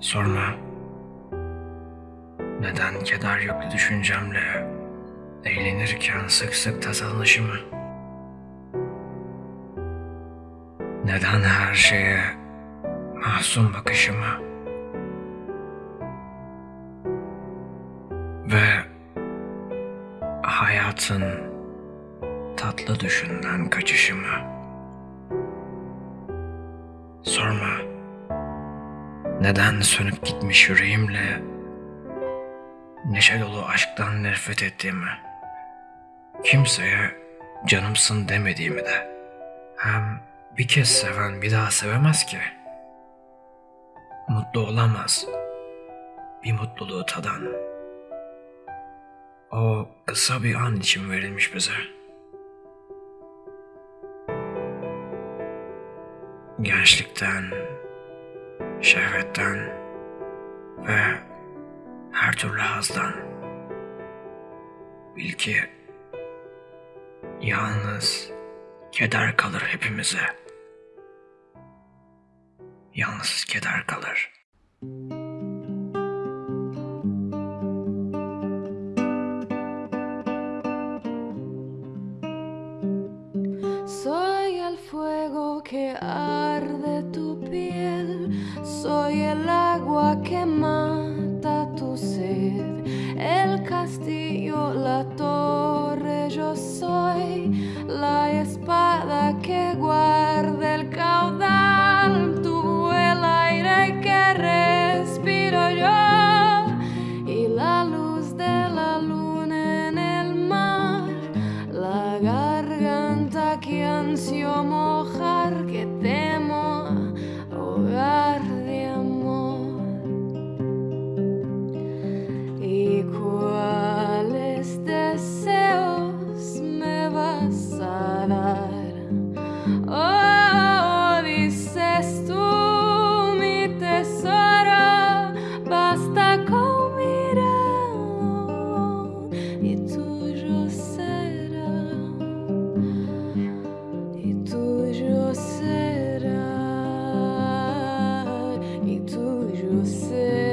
Sorma. Neden keder yüklü düşüncemle eğlenirken sık sık tasalanışımı? Neden her şeye mahzun bakışımı? Ve hayatın tatlı düşünden kaçışımı? Sorma. Neden sönüp gitmiş yüreğimle neşe dolu aşktan nefret ettiğimi, kimseye canımsın demediğimi de, hem bir kez seven bir daha sevemez ki. Mutlu olamaz bir mutluluğu tadan. O kısa bir an için verilmiş bize. Gençlikten, şehvetten ve her türlü hazdan. Bil ki yalnız keder kalır hepimize. Yalnız keder kalır. Que arde tu piel, soy el agua que mata tu sed, el castillo, la torre, yo soy la espada que guarda el caudal, tu el aire que respiro yo. Y la luz de la luna en el mar, la garganta que mojar, Você.